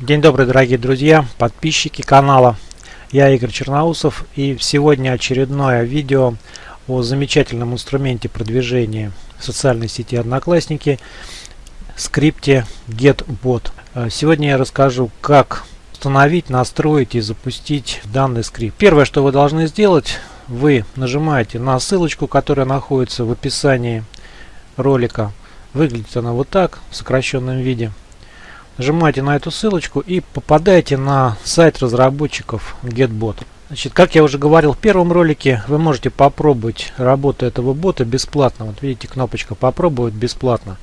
День добрый, дорогие друзья, подписчики канала. Я Игорь Черноусов и сегодня очередное видео о замечательном инструменте продвижения социальной сети Одноклассники скрипте GetBot. Э, сегодня я расскажу, как установить, настроить и запустить данный скрипт. Первое, что вы должны сделать, вы нажимаете на ссылочку, которая находится в описании ролика. Выглядит она вот так, в сокращенном виде. Нажимаете на эту ссылочку и попадаете на сайт разработчиков GetBot. Значит, как я уже говорил в первом ролике, вы можете попробовать работу этого бота бесплатно. Вот видите, кнопочка «Попробовать бесплатно».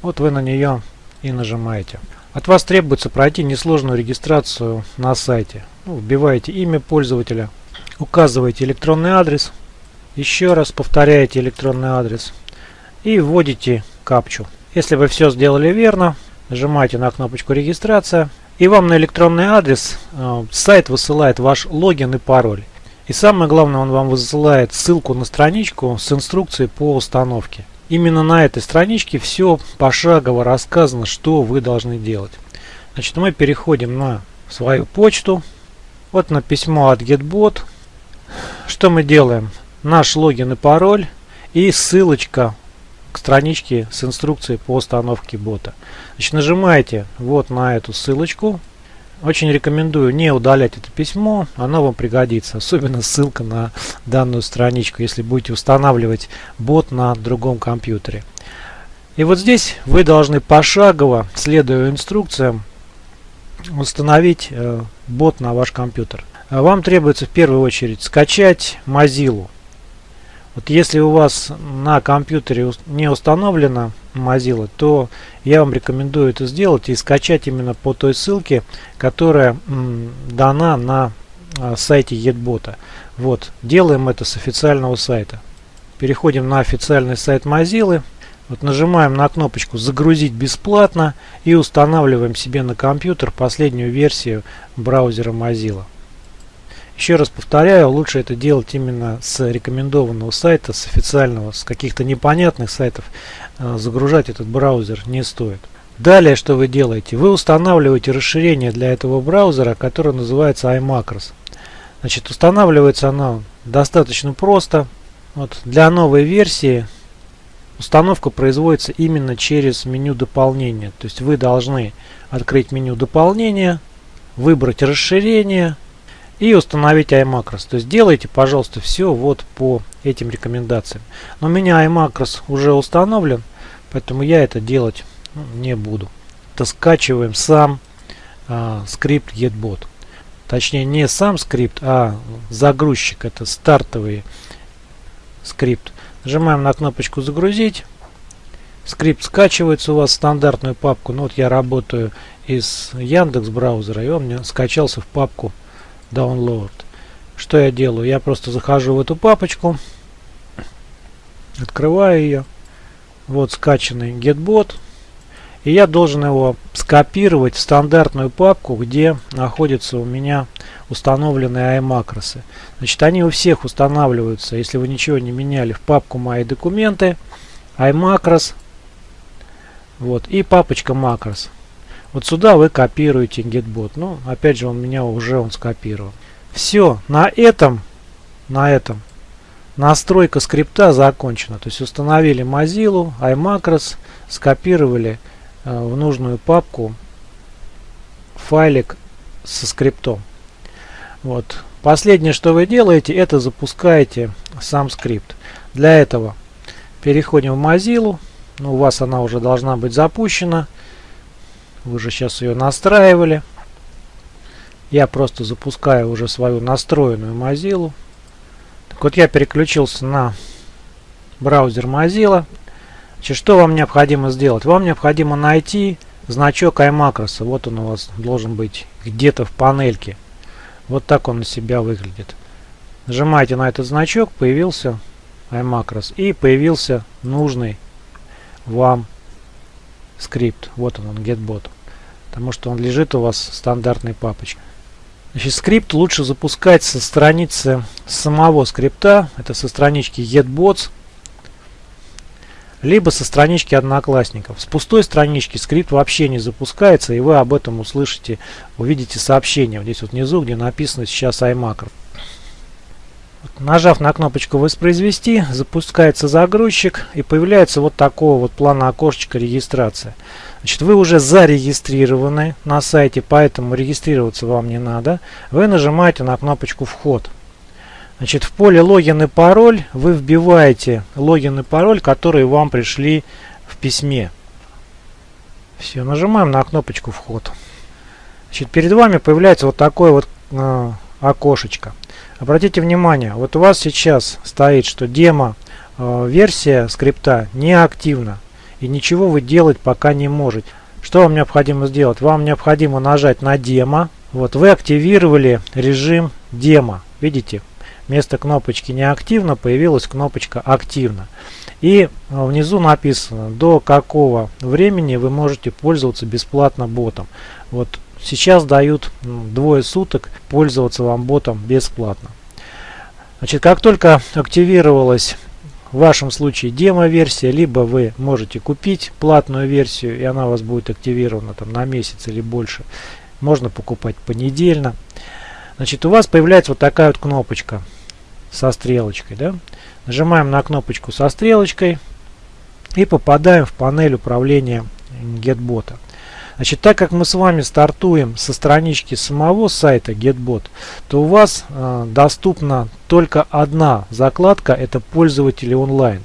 Вот вы на нее и нажимаете. От вас требуется пройти несложную регистрацию на сайте. Ну, вбиваете имя пользователя, указываете электронный адрес, еще раз повторяете электронный адрес и вводите капчу. Если вы все сделали верно, Нажимаете на кнопочку регистрация. И вам на электронный адрес э, сайт высылает ваш логин и пароль. И самое главное, он вам высылает ссылку на страничку с инструкцией по установке. Именно на этой страничке все пошагово рассказано, что вы должны делать. Значит, мы переходим на свою почту. Вот на письмо от GetBot. Что мы делаем? Наш логин и пароль и ссылочка к страничке с инструкцией по установке бота. Значит, нажимаете вот на эту ссылочку. Очень рекомендую не удалять это письмо, оно вам пригодится. Особенно ссылка на данную страничку, если будете устанавливать бот на другом компьютере. И вот здесь вы должны пошагово, следуя инструкциям, установить э, бот на ваш компьютер. Вам требуется в первую очередь скачать Mozilla. Вот если у вас на компьютере не установлена Mozilla, то я вам рекомендую это сделать и скачать именно по той ссылке, которая дана на а, сайте Едбота. Вот, делаем это с официального сайта. Переходим на официальный сайт Mozilla. Вот нажимаем на кнопочку «Загрузить бесплатно» и устанавливаем себе на компьютер последнюю версию браузера Mozilla. Еще раз повторяю, лучше это делать именно с рекомендованного сайта, с официального, с каких-то непонятных сайтов. Э, загружать этот браузер не стоит. Далее, что вы делаете? Вы устанавливаете расширение для этого браузера, которое называется iMacros. Значит, устанавливается оно достаточно просто. Вот, для новой версии установка производится именно через меню дополнения. То есть вы должны открыть меню дополнения, выбрать расширение, и установить iMacros. То есть делайте, пожалуйста, все вот по этим рекомендациям. Но у меня iMacros уже установлен, поэтому я это делать ну, не буду. Это скачиваем сам а, скрипт GetBot. Точнее не сам скрипт, а загрузчик. Это стартовый скрипт. Нажимаем на кнопочку загрузить. Скрипт скачивается у вас в стандартную папку. Ну вот я работаю из Яндекс браузера и он мне скачался в папку download. Что я делаю? Я просто захожу в эту папочку, открываю ее. Вот скачанный GetBot. И я должен его скопировать в стандартную папку, где находятся у меня установленные iMacros. Значит, они у всех устанавливаются, если вы ничего не меняли, в папку «Мои документы», iMacros, вот, и папочка Macros. Вот сюда вы копируете GetBot. Ну, опять же, он меня уже он скопировал. Все, на этом, на этом настройка скрипта закончена. То есть установили Mozilla, iMacros, скопировали э, в нужную папку файлик со скриптом. Вот. Последнее, что вы делаете, это запускаете сам скрипт. Для этого переходим в Mozilla. Ну, у вас она уже должна быть запущена. Вы же сейчас ее настраивали. Я просто запускаю уже свою настроенную Mozilla. Так вот я переключился на браузер Mozilla. Значит, что вам необходимо сделать? Вам необходимо найти значок iMacros. Вот он у вас должен быть где-то в панельке. Вот так он на себя выглядит. Нажимаете на этот значок, появился iMacros и появился нужный вам скрипт. Вот он, он getBot. Потому что он лежит у вас в стандартной папочке. Значит, скрипт лучше запускать со страницы самого скрипта. Это со странички getbots. либо со странички одноклассников. С пустой странички скрипт вообще не запускается, и вы об этом услышите, увидите сообщение. Здесь вот внизу, где написано сейчас iMacro. Нажав на кнопочку «Воспроизвести», запускается загрузчик и появляется вот такого вот плана окошечка регистрация. Значит, вы уже зарегистрированы на сайте, поэтому регистрироваться вам не надо. Вы нажимаете на кнопочку «Вход». Значит, в поле логин и пароль вы вбиваете логин и пароль, которые вам пришли в письме. Все, нажимаем на кнопочку «Вход». Значит, перед вами появляется вот такое вот э, окошечко. Обратите внимание, вот у вас сейчас стоит, что демо э, версия скрипта не активна и ничего вы делать пока не можете. Что вам необходимо сделать? Вам необходимо нажать на демо. Вот вы активировали режим демо. Видите? Вместо кнопочки неактивно появилась кнопочка активно. И э, внизу написано, до какого времени вы можете пользоваться бесплатно ботом. Вот Сейчас дают двое суток пользоваться вам ботом бесплатно. Значит, как только активировалась в вашем случае демо-версия, либо вы можете купить платную версию, и она у вас будет активирована там, на месяц или больше. Можно покупать понедельно. Значит, у вас появляется вот такая вот кнопочка со стрелочкой. Да? Нажимаем на кнопочку со стрелочкой и попадаем в панель управления GetBot. Значит, так как мы с вами стартуем со странички самого сайта GetBot, то у вас э, доступна только одна закладка, это пользователи онлайн.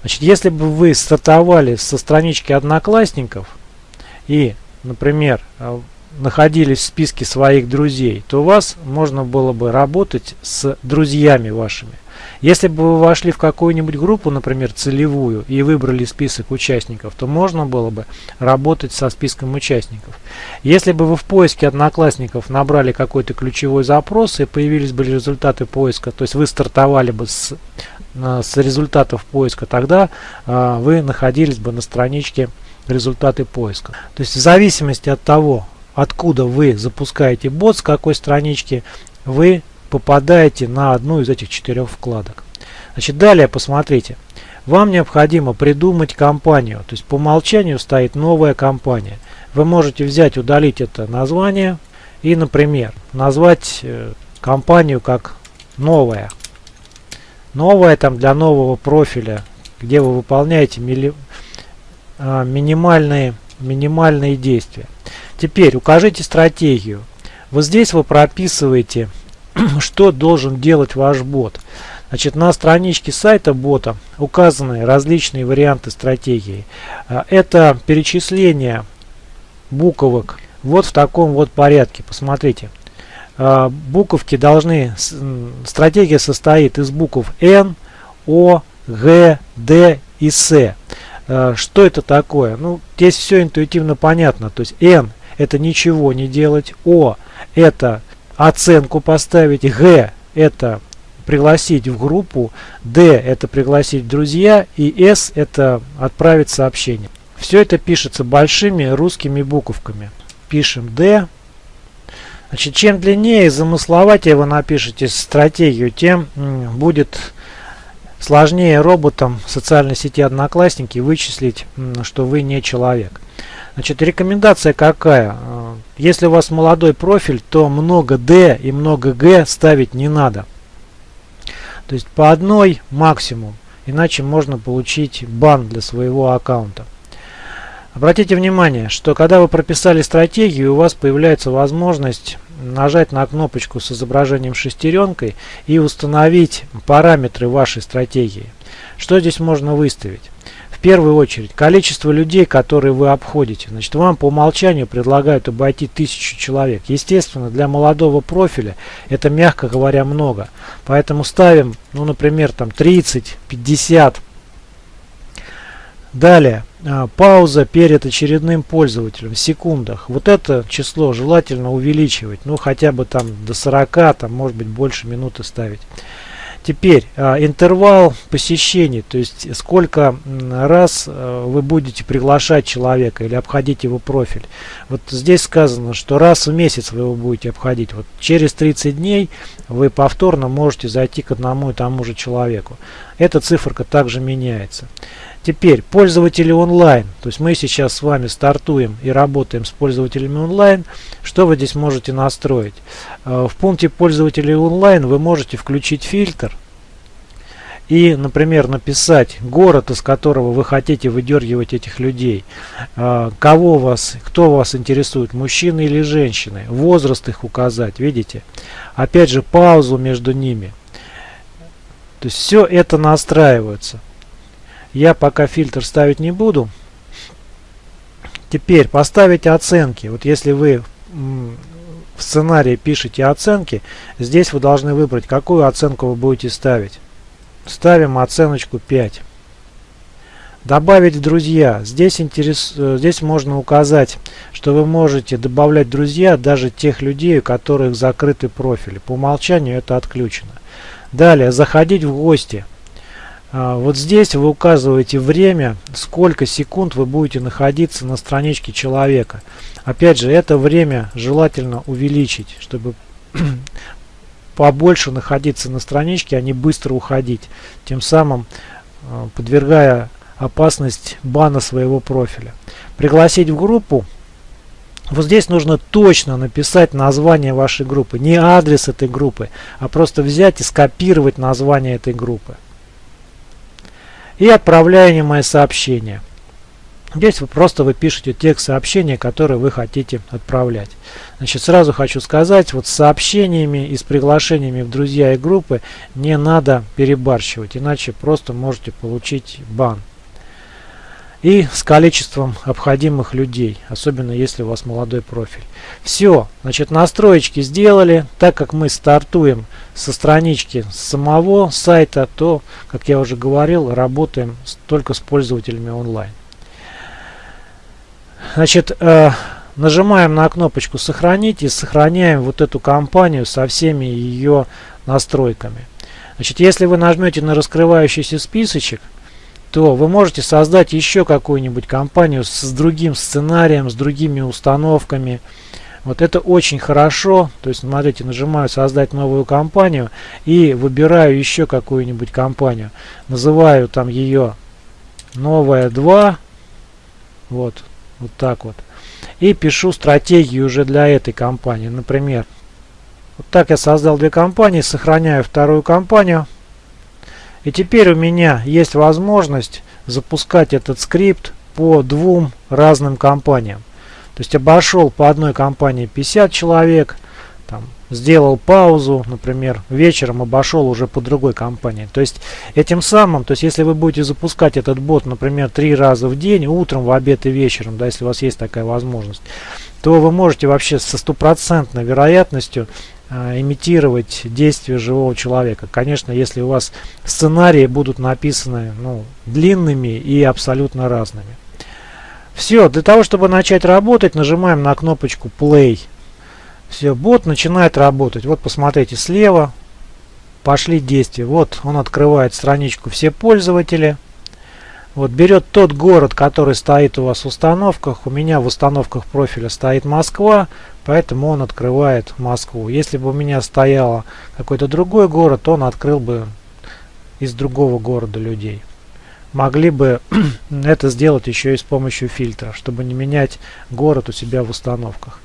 Значит, если бы вы стартовали со странички одноклассников и, например, э, находились в списке своих друзей, то у вас можно было бы работать с друзьями вашими. Если бы вы вошли в какую-нибудь группу, например, целевую, и выбрали список участников, то можно было бы работать со списком участников. Если бы вы в поиске одноклассников набрали какой-то ключевой запрос и появились бы результаты поиска, то есть вы стартовали бы с, с результатов поиска, тогда э, вы находились бы на страничке результаты поиска. То есть в зависимости от того, откуда вы запускаете бот, с какой странички, вы попадаете на одну из этих четырех вкладок. Значит, далее посмотрите. Вам необходимо придумать компанию. То есть по умолчанию стоит новая компания. Вы можете взять, удалить это название и, например, назвать э, компанию как новая. Новая там для нового профиля, где вы выполняете мили, а, минимальные, минимальные действия. Теперь укажите стратегию. Вот здесь вы прописываете что должен делать ваш бот. Значит, на страничке сайта бота указаны различные варианты стратегии. А, это перечисление буквок вот в таком вот порядке. Посмотрите. А, буковки должны... Стратегия состоит из букв N, O, G, D и S. А, что это такое? Ну, здесь все интуитивно понятно. То есть N это ничего не делать, O это оценку поставить, Г это пригласить в группу, D это пригласить друзья и S это отправить сообщение. Все это пишется большими русскими буковками. Пишем D. Значит, чем длиннее и замысловатее вы напишете стратегию, тем будет сложнее роботам социальной сети Одноклассники вычислить, что вы не человек. Значит, рекомендация какая? Если у вас молодой профиль, то много D и много G ставить не надо. То есть по одной максимум, иначе можно получить бан для своего аккаунта. Обратите внимание, что когда вы прописали стратегию, у вас появляется возможность нажать на кнопочку с изображением шестеренкой и установить параметры вашей стратегии. Что здесь можно выставить? Первую очередь количество людей, которые вы обходите. Значит, вам по умолчанию предлагают обойти тысячу человек. Естественно, для молодого профиля это, мягко говоря, много. Поэтому ставим, ну, например, там 30, 50. Далее, а, пауза перед очередным пользователем в секундах. Вот это число желательно увеличивать, ну, хотя бы там до 40, там, может быть, больше минуты ставить. Теперь а, интервал посещений, то есть сколько раз а, вы будете приглашать человека или обходить его профиль. Вот здесь сказано, что раз в месяц вы его будете обходить. Вот через 30 дней вы повторно можете зайти к одному и тому же человеку. Эта циферка также меняется. Теперь пользователи онлайн. То есть мы сейчас с вами стартуем и работаем с пользователями онлайн. Что вы здесь можете настроить? Э, в пункте пользователей онлайн вы можете включить фильтр и, например, написать город, из которого вы хотите выдергивать этих людей, э, кого вас, кто вас интересует, мужчины или женщины, возраст их указать, видите? Опять же, паузу между ними. То есть все это настраивается. Я пока фильтр ставить не буду. Теперь поставить оценки. Вот если вы в сценарии пишете оценки, здесь вы должны выбрать, какую оценку вы будете ставить. Ставим оценочку 5. Добавить друзья. Здесь, интерес, э, здесь можно указать, что вы можете добавлять друзья даже тех людей, у которых закрыты профили. По умолчанию это отключено. Далее, заходить в гости. А, вот здесь вы указываете время, сколько секунд вы будете находиться на страничке человека. Опять же, это время желательно увеличить, чтобы побольше находиться на страничке, а не быстро уходить, тем самым а, подвергая опасность бана своего профиля. Пригласить в группу. Вот здесь нужно точно написать название вашей группы, не адрес этой группы, а просто взять и скопировать название этой группы и отправляемое сообщение. Здесь вы просто вы пишете текст сообщения, который вы хотите отправлять. Значит, сразу хочу сказать, вот с сообщениями и с приглашениями в друзья и группы не надо перебарщивать, иначе просто можете получить бан и с количеством обходимых людей, особенно если у вас молодой профиль. Все, значит настроечки сделали. Так как мы стартуем со странички самого сайта, то, как я уже говорил, работаем только с пользователями онлайн. Значит, э, нажимаем на кнопочку «Сохранить» и сохраняем вот эту компанию со всеми ее настройками. Значит, если вы нажмете на раскрывающийся списочек, то вы можете создать еще какую-нибудь компанию с другим сценарием, с другими установками. Вот это очень хорошо. То есть, смотрите, нажимаю «Создать новую компанию» и выбираю еще какую-нибудь компанию. Называю там ее «Новая 2». Вот, вот так вот. И пишу стратегию уже для этой компании. Например, вот так я создал две компании, сохраняю вторую компанию. И теперь у меня есть возможность запускать этот скрипт по двум разным компаниям. То есть обошел по одной компании 50 человек, там, сделал паузу, например, вечером обошел уже по другой компании. То есть этим самым, то есть если вы будете запускать этот бот, например, три раза в день, утром, в обед и вечером, да, если у вас есть такая возможность, то вы можете вообще со стопроцентной вероятностью имитировать действия живого человека. Конечно, если у вас сценарии будут написаны ну, длинными и абсолютно разными. Все, для того, чтобы начать работать, нажимаем на кнопочку Play. Все, бот начинает работать. Вот посмотрите слева, пошли действия. Вот он открывает страничку «Все пользователи». Вот берет тот город, который стоит у вас в установках. У меня в установках профиля стоит Москва, поэтому он открывает Москву. Если бы у меня стоял какой-то другой город, он открыл бы из другого города людей. Могли бы это сделать еще и с помощью фильтра, чтобы не менять город у себя в установках.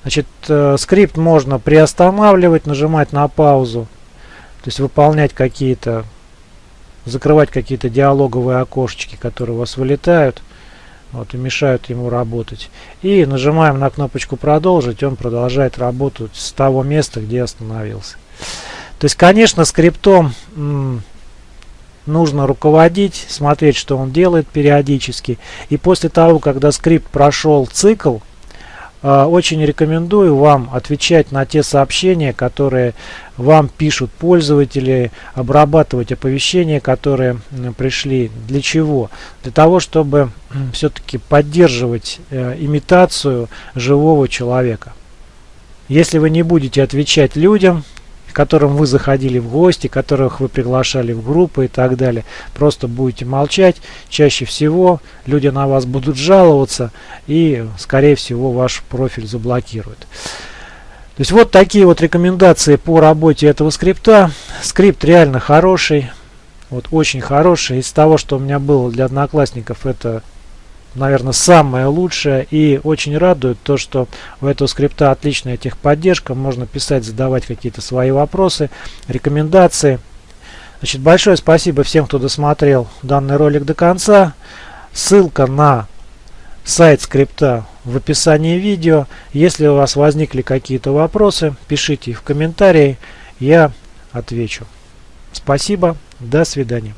Значит, э, скрипт можно приостанавливать, нажимать на паузу, то есть выполнять какие-то закрывать какие-то диалоговые окошечки, которые у вас вылетают вот, и мешают ему работать. И нажимаем на кнопочку «Продолжить», он продолжает работать с того места, где остановился. То есть, конечно, скриптом нужно руководить, смотреть, что он делает периодически. И после того, когда скрипт прошел цикл, очень рекомендую вам отвечать на те сообщения, которые вам пишут пользователи, обрабатывать оповещения, которые пришли. Для чего? Для того, чтобы все-таки поддерживать э, имитацию живого человека. Если вы не будете отвечать людям, которым вы заходили в гости, которых вы приглашали в группы и так далее. Просто будете молчать. Чаще всего люди на вас будут жаловаться и, скорее всего, ваш профиль заблокируют. То есть вот такие вот рекомендации по работе этого скрипта. Скрипт реально хороший. Вот очень хороший. Из того, что у меня было для одноклассников, это наверное, самое лучшее. И очень радует то, что у этого скрипта отличная техподдержка. Можно писать, задавать какие-то свои вопросы, рекомендации. Значит, большое спасибо всем, кто досмотрел данный ролик до конца. Ссылка на сайт скрипта в описании видео. Если у вас возникли какие-то вопросы, пишите их в комментарии, я отвечу. Спасибо, до свидания.